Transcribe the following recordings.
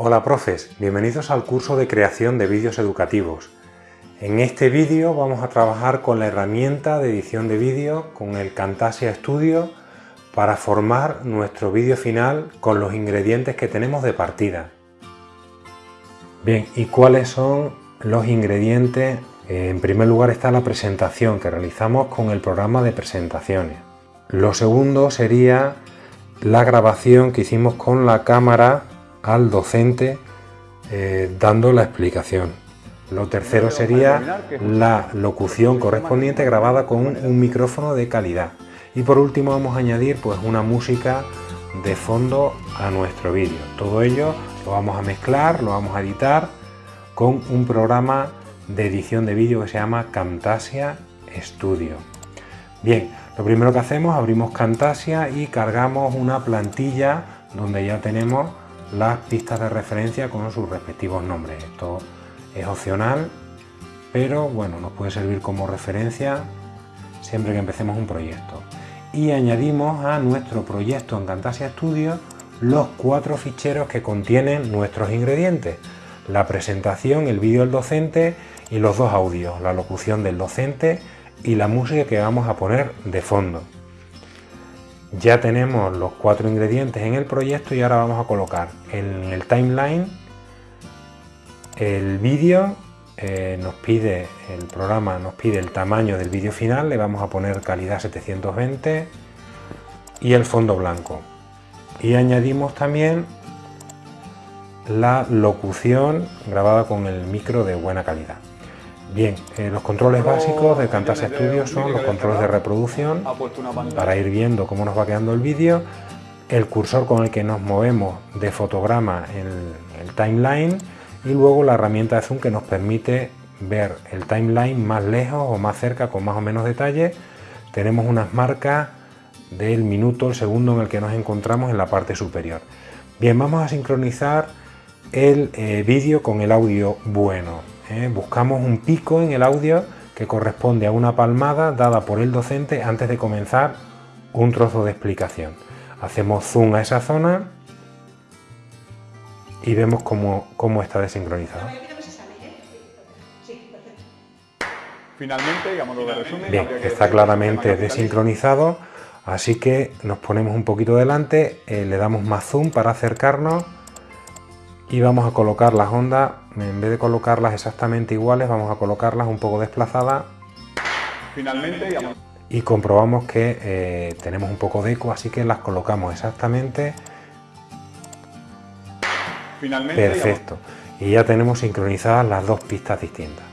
Hola profes, bienvenidos al curso de creación de vídeos educativos. En este vídeo vamos a trabajar con la herramienta de edición de vídeo con el Camtasia Studio para formar nuestro vídeo final con los ingredientes que tenemos de partida. Bien, ¿y cuáles son los ingredientes? Eh, en primer lugar está la presentación que realizamos con el programa de presentaciones. Lo segundo sería la grabación que hicimos con la cámara al docente eh, dando la explicación. Lo tercero sería la locución correspondiente grabada con un micrófono de calidad. Y por último vamos a añadir pues una música de fondo a nuestro vídeo. Todo ello lo vamos a mezclar, lo vamos a editar con un programa de edición de vídeo que se llama Camtasia Studio. Bien, lo primero que hacemos, abrimos Camtasia y cargamos una plantilla donde ya tenemos las pistas de referencia con sus respectivos nombres. Esto es opcional, pero bueno, nos puede servir como referencia siempre que empecemos un proyecto. Y añadimos a nuestro proyecto en Camtasia Studio los cuatro ficheros que contienen nuestros ingredientes. La presentación, el vídeo del docente y los dos audios, la locución del docente y la música que vamos a poner de fondo. Ya tenemos los cuatro ingredientes en el proyecto y ahora vamos a colocar en el timeline el vídeo, eh, nos pide, el programa nos pide el tamaño del vídeo final, le vamos a poner calidad 720 y el fondo blanco. Y añadimos también la locución grabada con el micro de buena calidad. Bien, eh, los controles básicos de Camtasia Studio son los controles de reproducción para ir viendo cómo nos va quedando el vídeo, el cursor con el que nos movemos de fotograma en el, timeline y luego la herramienta de zoom que nos permite ver el timeline más lejos o más cerca con más o menos detalle. Tenemos unas marcas del minuto, el segundo en el que nos encontramos en la parte superior. Bien, vamos a sincronizar el eh, vídeo con el audio bueno. ¿Eh? buscamos un pico en el audio que corresponde a una palmada dada por el docente antes de comenzar un trozo de explicación. Hacemos zoom a esa zona y vemos cómo, está desincronizado. Finalmente, Bien, está claramente desincronizado, así que nos ponemos un poquito delante, eh, le damos más zoom para acercarnos y vamos a colocar las ondas, en vez de colocarlas exactamente iguales, vamos a colocarlas un poco desplazadas. Finalmente, y comprobamos que eh, tenemos un poco de eco, así que las colocamos exactamente. Finalmente, Perfecto. Y ya tenemos sincronizadas las dos pistas distintas.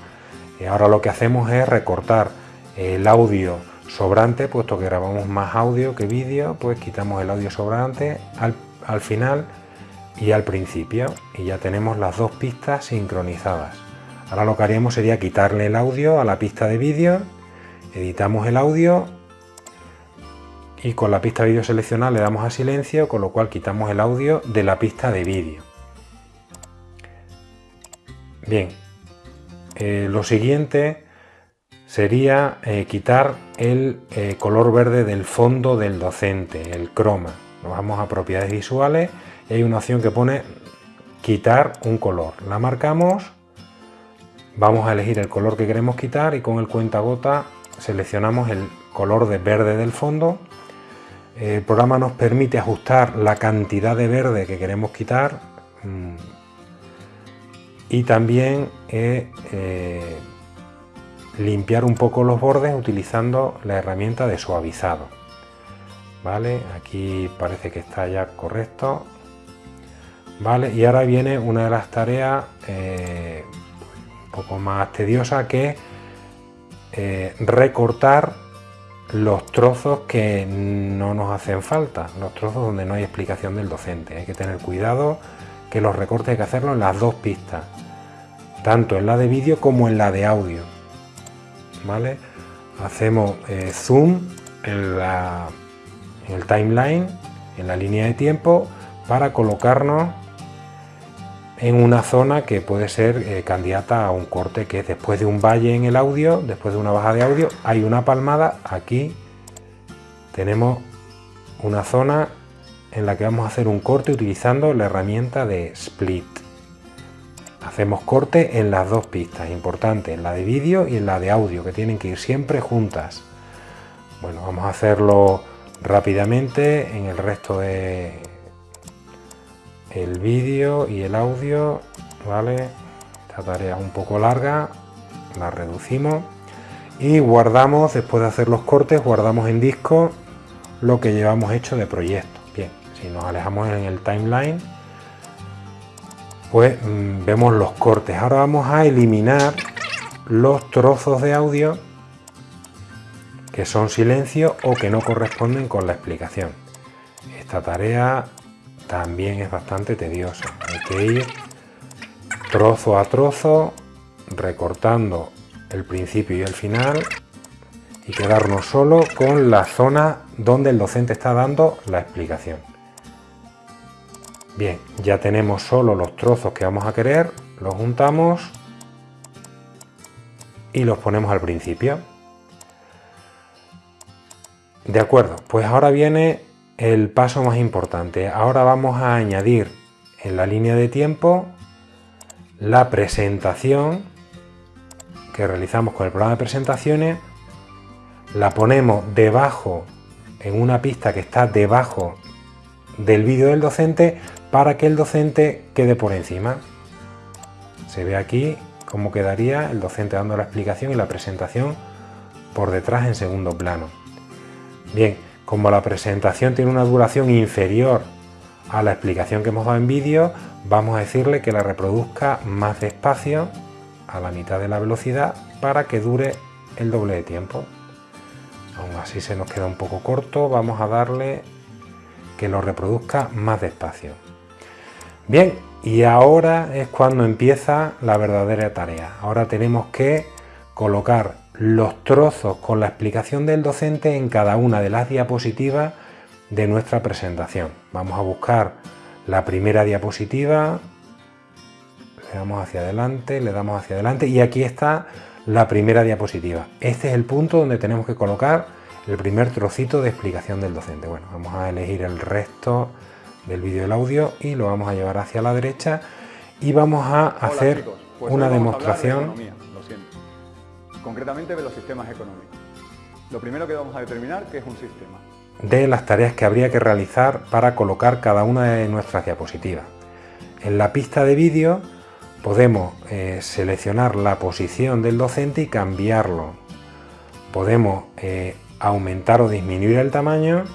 Y ahora lo que hacemos es recortar el audio sobrante, puesto que grabamos más audio que vídeo, pues quitamos el audio sobrante al, al final y al principio y ya tenemos las dos pistas sincronizadas. Ahora lo que haríamos sería quitarle el audio a la pista de vídeo, editamos el audio y con la pista de vídeo seleccionada le damos a silencio, con lo cual quitamos el audio de la pista de vídeo. Bien, eh, lo siguiente sería eh, quitar el eh, color verde del fondo del docente, el croma. Nos vamos a propiedades visuales hay una opción que pone quitar un color. La marcamos, vamos a elegir el color que queremos quitar y con el cuenta gota seleccionamos el color de verde del fondo. El programa nos permite ajustar la cantidad de verde que queremos quitar mm, y también eh, eh, limpiar un poco los bordes utilizando la herramienta de suavizado. ¿Vale? Aquí parece que está ya correcto ¿vale? Y ahora viene una de las tareas eh, un poco más tediosa que es eh, recortar los trozos que no nos hacen falta, los trozos donde no hay explicación del docente. Hay que tener cuidado que los recortes hay que hacerlo en las dos pistas, tanto en la de vídeo como en la de audio. ¿Vale? Hacemos eh, zoom en, la, en el timeline, en la línea de tiempo, para colocarnos en una zona que puede ser eh, candidata a un corte que es después de un valle en el audio, después de una baja de audio, hay una palmada, aquí tenemos una zona en la que vamos a hacer un corte utilizando la herramienta de Split. Hacemos corte en las dos pistas, importante, en la de vídeo y en la de audio, que tienen que ir siempre juntas. Bueno, vamos a hacerlo rápidamente en el resto de el vídeo y el audio, ¿vale? Esta tarea un poco larga, la reducimos y guardamos, después de hacer los cortes, guardamos en disco lo que llevamos hecho de proyecto. Bien, si nos alejamos en el timeline, pues mm, vemos los cortes. Ahora vamos a eliminar los trozos de audio que son silencio o que no corresponden con la explicación. Esta tarea también es bastante tediosa. Hay que ir trozo a trozo, recortando el principio y el final y quedarnos solo con la zona donde el docente está dando la explicación. Bien, ya tenemos solo los trozos que vamos a querer, los juntamos y los ponemos al principio. De acuerdo, pues ahora viene el paso más importante. Ahora vamos a añadir en la línea de tiempo la presentación que realizamos con el programa de presentaciones. La ponemos debajo, en una pista que está debajo del vídeo del docente para que el docente quede por encima. Se ve aquí cómo quedaría el docente dando la explicación y la presentación por detrás en segundo plano. Bien, como la presentación tiene una duración inferior a la explicación que hemos dado en vídeo, vamos a decirle que la reproduzca más despacio, a la mitad de la velocidad, para que dure el doble de tiempo. Aún así se nos queda un poco corto, vamos a darle que lo reproduzca más despacio. Bien, y ahora es cuando empieza la verdadera tarea. Ahora tenemos que colocar los trozos con la explicación del docente en cada una de las diapositivas de nuestra presentación. Vamos a buscar la primera diapositiva, le damos hacia adelante, le damos hacia adelante y aquí está la primera diapositiva. Este es el punto donde tenemos que colocar el primer trocito de explicación del docente. Bueno, vamos a elegir el resto del vídeo y el audio y lo vamos a llevar hacia la derecha y vamos a hacer pues una demostración concretamente de los sistemas económicos. Lo primero que vamos a determinar que es un sistema. De las tareas que habría que realizar para colocar cada una de nuestras diapositivas. En la pista de vídeo podemos eh, seleccionar la posición del docente y cambiarlo. Podemos eh, aumentar o disminuir el tamaño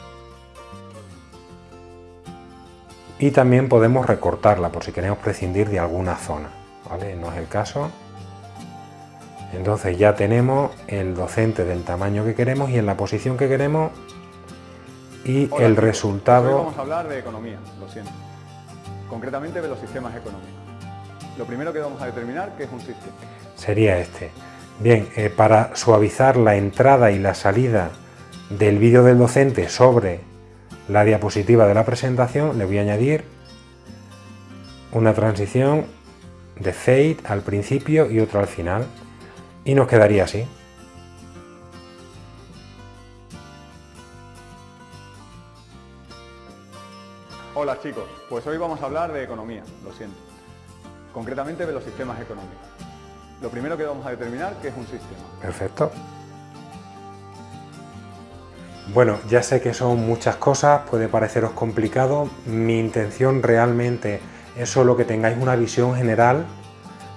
y también podemos recortarla por si queremos prescindir de alguna zona. ¿vale? No es el caso. Entonces ya tenemos el docente del tamaño que queremos y en la posición que queremos y el resultado... vamos a hablar de economía, lo siento. Concretamente de los sistemas económicos. Lo primero que vamos a determinar que es un sistema. Sería este. Bien, eh, para suavizar la entrada y la salida del vídeo del docente sobre la diapositiva de la presentación, le voy a añadir una transición de fade al principio y otra al final y nos quedaría así. Hola chicos, pues hoy vamos a hablar de economía, lo siento. Concretamente de los sistemas económicos. Lo primero que vamos a determinar que es un sistema. Perfecto. Bueno, ya sé que son muchas cosas, puede pareceros complicado. Mi intención realmente es solo que tengáis una visión general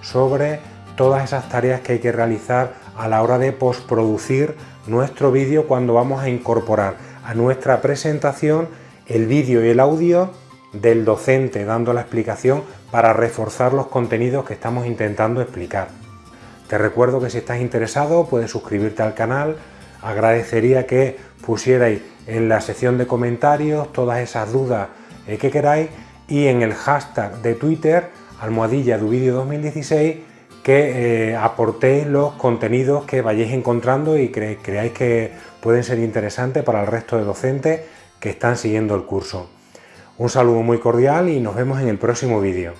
sobre todas esas tareas que hay que realizar a la hora de postproducir nuestro vídeo cuando vamos a incorporar a nuestra presentación el vídeo y el audio del docente dando la explicación para reforzar los contenidos que estamos intentando explicar. Te recuerdo que si estás interesado puedes suscribirte al canal, agradecería que pusierais en la sección de comentarios todas esas dudas eh, que queráis y en el hashtag de Twitter almohadilla de 2016 que eh, aportéis los contenidos que vayáis encontrando y creáis que pueden ser interesantes para el resto de docentes que están siguiendo el curso. Un saludo muy cordial y nos vemos en el próximo vídeo.